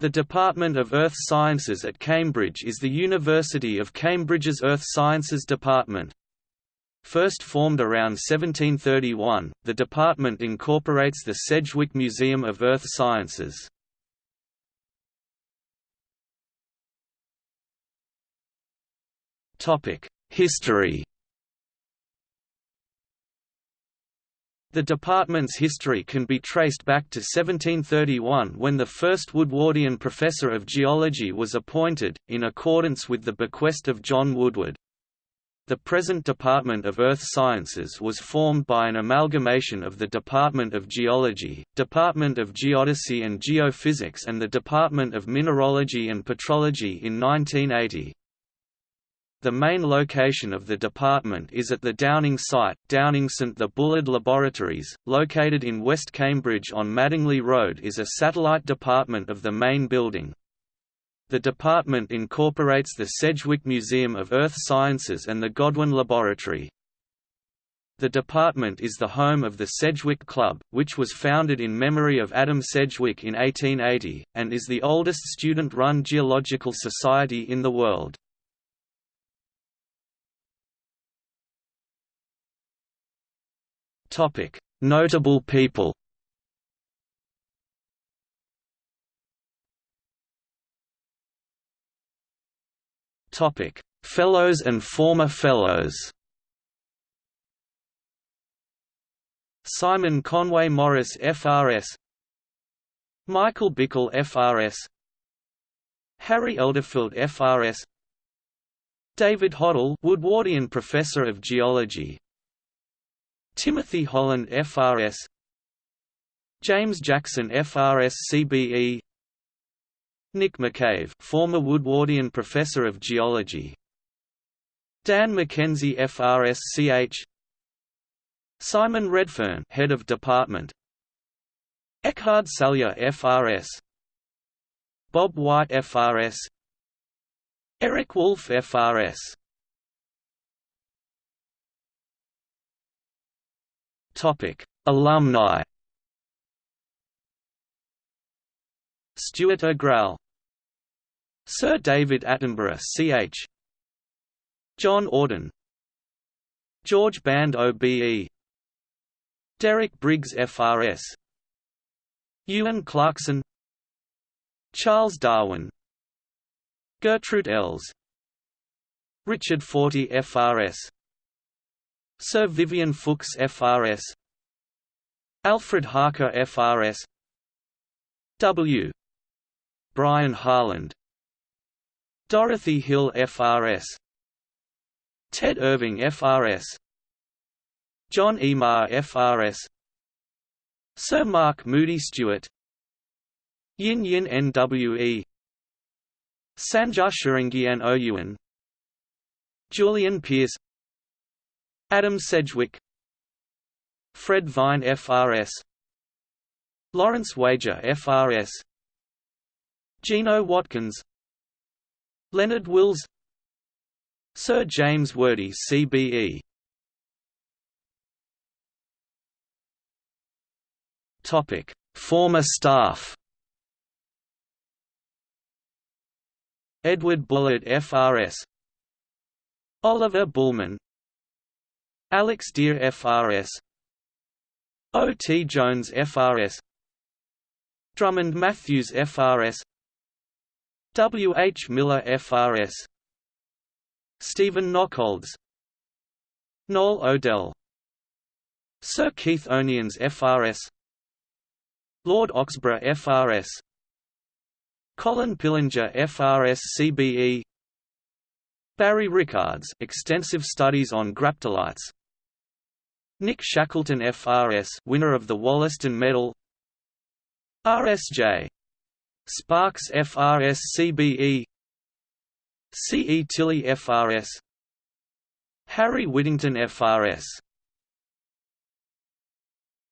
The Department of Earth Sciences at Cambridge is the University of Cambridge's Earth Sciences Department. First formed around 1731, the department incorporates the Sedgwick Museum of Earth Sciences. History The department's history can be traced back to 1731 when the first Woodwardian professor of geology was appointed, in accordance with the bequest of John Woodward. The present Department of Earth Sciences was formed by an amalgamation of the Department of Geology, Department of Geodesy and Geophysics and the Department of Mineralogy and Petrology in 1980. The main location of the department is at the Downing site, Downing St the Bullard Laboratories, located in West Cambridge on Madingley Road is a satellite department of the main building. The department incorporates the Sedgwick Museum of Earth Sciences and the Godwin Laboratory. The department is the home of the Sedgwick Club, which was founded in memory of Adam Sedgwick in 1880, and is the oldest student-run geological society in the world. Topic: Notable people. Topic: Fellows and former Fellows. Simon Conway Morris FRS Michael Bickle FRS Harry Elderfield FRS David Hodell Woodwardian Professor of Geology Timothy Holland FRS James Jackson FRS CBE Nick McCave former Woodwardian Professor of Geology. Dan McKenzie FRS CH Simon Redfern Head of Department. Ekhard Salje FRS Bob White FRS Eric Wolff FRS Alumni. Stuart Agrell, Sir David Attenborough, Ch. John Auden, George Band OBE, Derek Briggs FRS, Euan Clarkson, Charles Darwin, Gertrude Elles, Richard Fortey FRS Sir Vivian Fuchs FRS Alfred Harker FRS W. Brian Harland. Dorothy Hill FRS Ted Irving FRS John E. Marr FRS Sir Mark Moody Stuart. Yin Yin NWE Sanjar Sharangian Oyuan Julian Pearce Adam Sedgwick Fred Vine FRS Lawrence Wager FRS Gino Watkins Leonard Wills Sir James Wordie CBE Topic Former staff. Edward Bullard FRS Oliver Bulman Alex Deer FRS O. T. Jones FRS Drummond Matthews FRS W. H. Miller FRS Stephen Nockolds Noel Odell Sir Keith Onions FRS Lord Oxburgh FRS Colin Pillinger FRS CBE Barry Rickards extensive studies on graptolites Nick Shackleton FRS winner of the Wollaston Medal. RSJ Sparks FRS CBE CE Tilley FRS Harry Whittington FRS